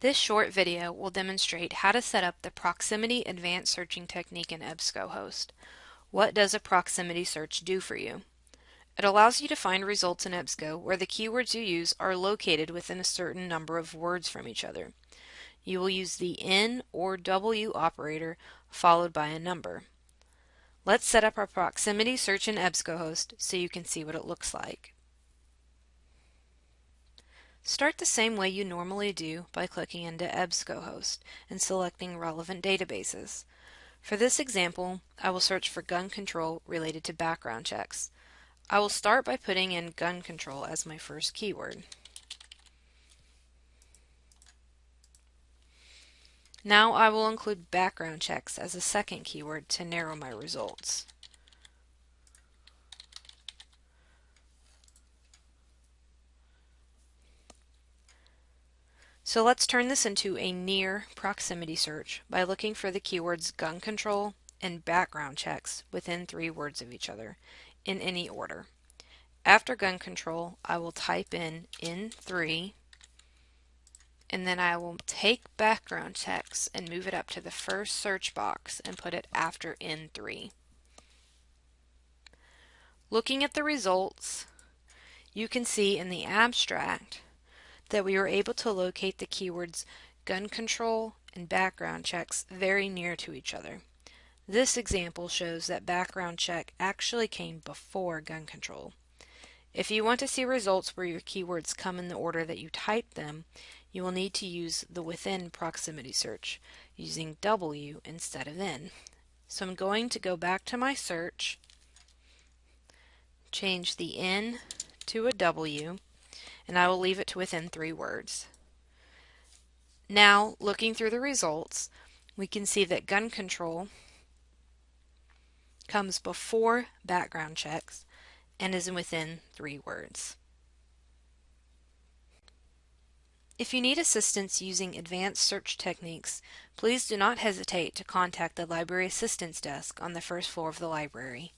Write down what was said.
This short video will demonstrate how to set up the Proximity Advanced Searching technique in EBSCOhost. What does a proximity search do for you? It allows you to find results in EBSCO where the keywords you use are located within a certain number of words from each other. You will use the N or w operator followed by a number. Let's set up our proximity search in EBSCOhost so you can see what it looks like. Start the same way you normally do by clicking into EBSCOhost and selecting relevant databases. For this example, I will search for gun control related to background checks. I will start by putting in gun control as my first keyword. Now I will include background checks as a second keyword to narrow my results. So let's turn this into a near proximity search by looking for the keywords gun control and background checks within three words of each other in any order. After gun control, I will type in N3 and then I will take background checks and move it up to the first search box and put it after N3. Looking at the results, you can see in the abstract that we were able to locate the keywords gun control and background checks very near to each other. This example shows that background check actually came before gun control. If you want to see results where your keywords come in the order that you type them, you will need to use the within proximity search using W instead of N. So I'm going to go back to my search, change the N to a W, and I will leave it to within three words. Now, looking through the results, we can see that gun control comes before background checks and is within three words. If you need assistance using advanced search techniques, please do not hesitate to contact the Library Assistance Desk on the first floor of the library.